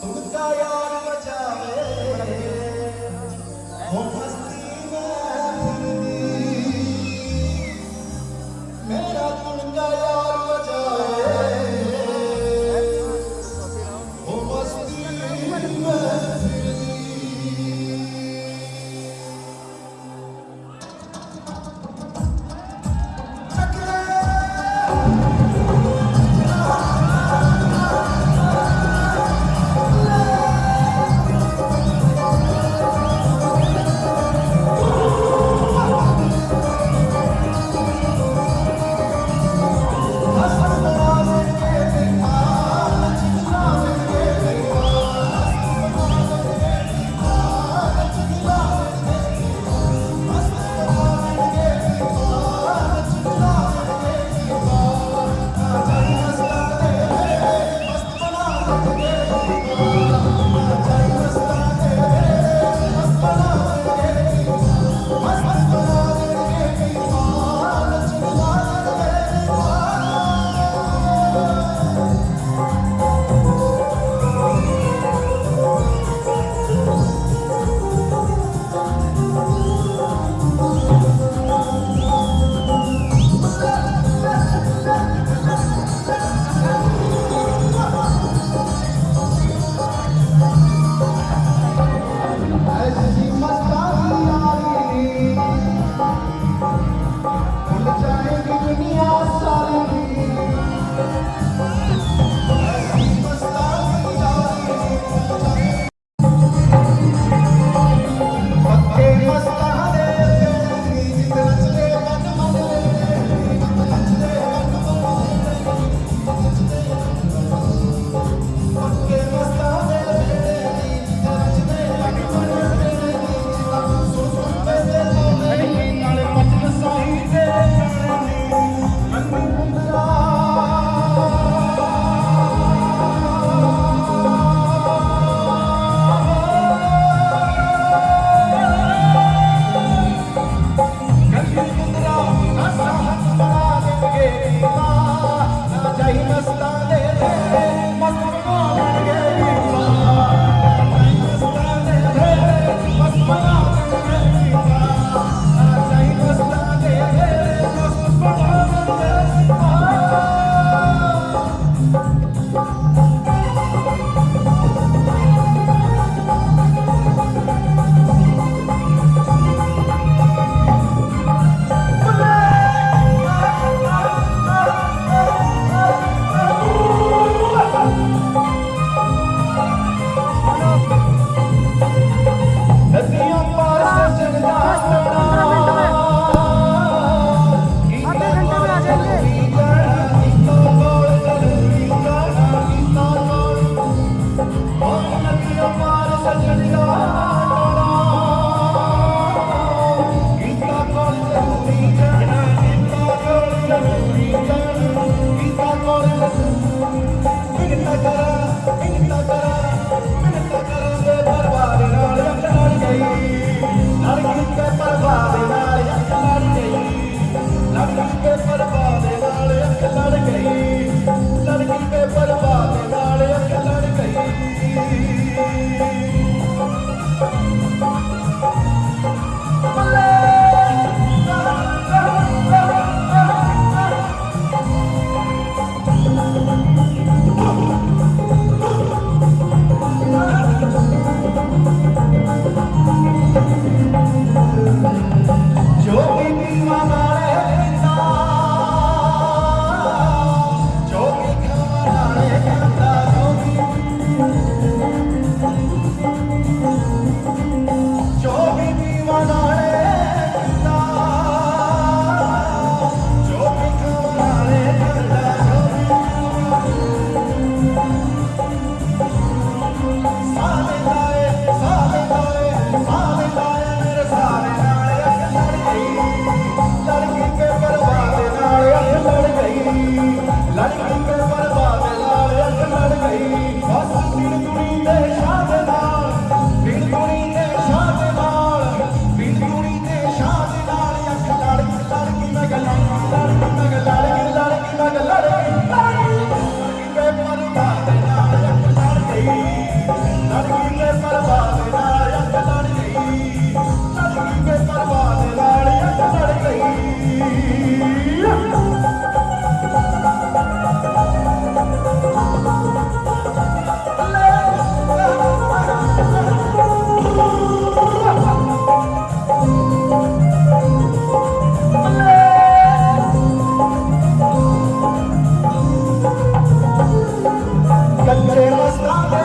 ಸುಖಾಯ 영화로 사진이가 कच्चे रास्ता